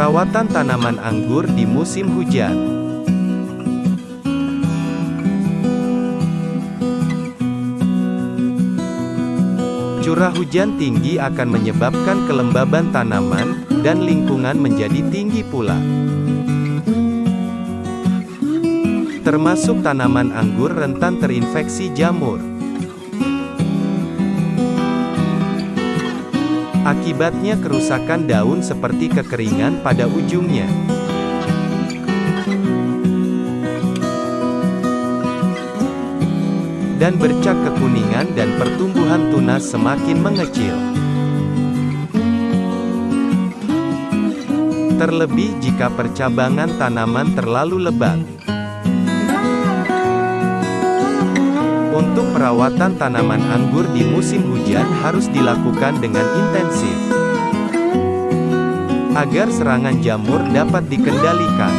Perawatan tanaman anggur di musim hujan. Curah hujan tinggi akan menyebabkan kelembaban tanaman, dan lingkungan menjadi tinggi pula. Termasuk tanaman anggur rentan terinfeksi jamur. Akibatnya kerusakan daun seperti kekeringan pada ujungnya. Dan bercak kekuningan dan pertumbuhan tunas semakin mengecil. Terlebih jika percabangan tanaman terlalu lebat. Untuk perawatan tanaman anggur di musim hujan harus dilakukan dengan intensif. Agar serangan jamur dapat dikendalikan.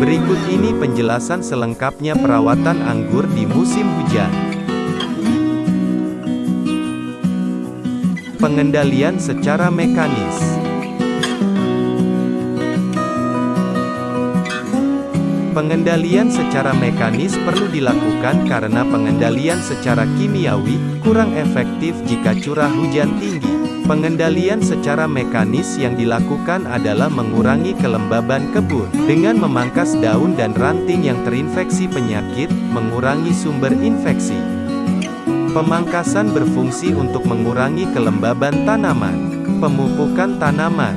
Berikut ini penjelasan selengkapnya perawatan anggur di musim hujan. Pengendalian secara mekanis Pengendalian secara mekanis perlu dilakukan karena pengendalian secara kimiawi kurang efektif jika curah hujan tinggi. Pengendalian secara mekanis yang dilakukan adalah mengurangi kelembaban kebun, dengan memangkas daun dan ranting yang terinfeksi penyakit, mengurangi sumber infeksi. Pemangkasan berfungsi untuk mengurangi kelembaban tanaman. Pemupukan tanaman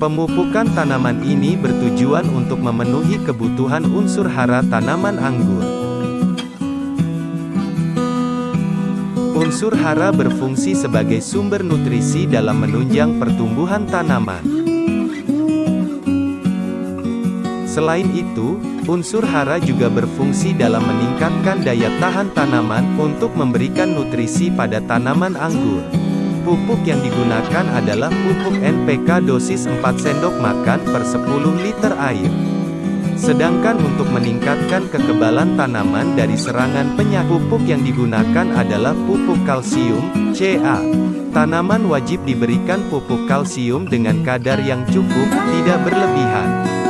Pemupukan tanaman ini bertujuan untuk memenuhi kebutuhan unsur hara tanaman anggur. Unsur hara berfungsi sebagai sumber nutrisi dalam menunjang pertumbuhan tanaman. Selain itu, unsur hara juga berfungsi dalam meningkatkan daya tahan tanaman untuk memberikan nutrisi pada tanaman anggur. Pupuk yang digunakan adalah pupuk NPK dosis 4 sendok makan per 10 liter air. Sedangkan untuk meningkatkan kekebalan tanaman dari serangan penyakit, pupuk yang digunakan adalah pupuk kalsium, Ca. Tanaman wajib diberikan pupuk kalsium dengan kadar yang cukup, tidak berlebihan.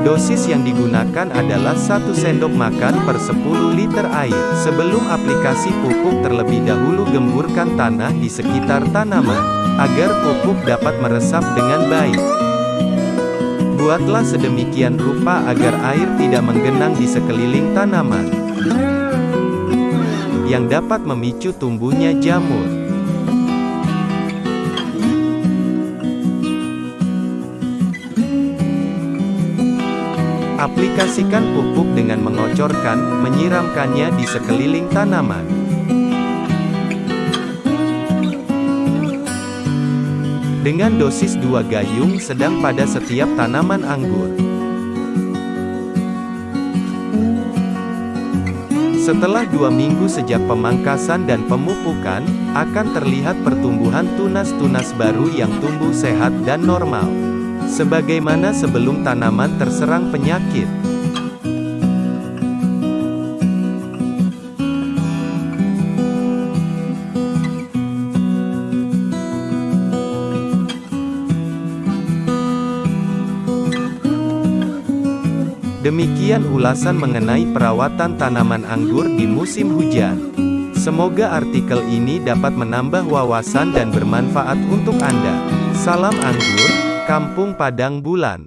Dosis yang digunakan adalah 1 sendok makan per 10 liter air. Sebelum aplikasi pupuk terlebih dahulu gemburkan tanah di sekitar tanaman, agar pupuk dapat meresap dengan baik. Buatlah sedemikian rupa agar air tidak menggenang di sekeliling tanaman. Yang dapat memicu tumbuhnya jamur. Aplikasikan pupuk dengan mengocorkan, menyiramkannya di sekeliling tanaman. dengan dosis 2 gayung sedang pada setiap tanaman anggur. Setelah dua minggu sejak pemangkasan dan pemupukan, akan terlihat pertumbuhan tunas-tunas baru yang tumbuh sehat dan normal. Sebagaimana sebelum tanaman terserang penyakit. Demikian ulasan mengenai perawatan tanaman anggur di musim hujan. Semoga artikel ini dapat menambah wawasan dan bermanfaat untuk Anda. Salam anggur, Kampung Padang Bulan.